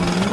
Mm-hmm.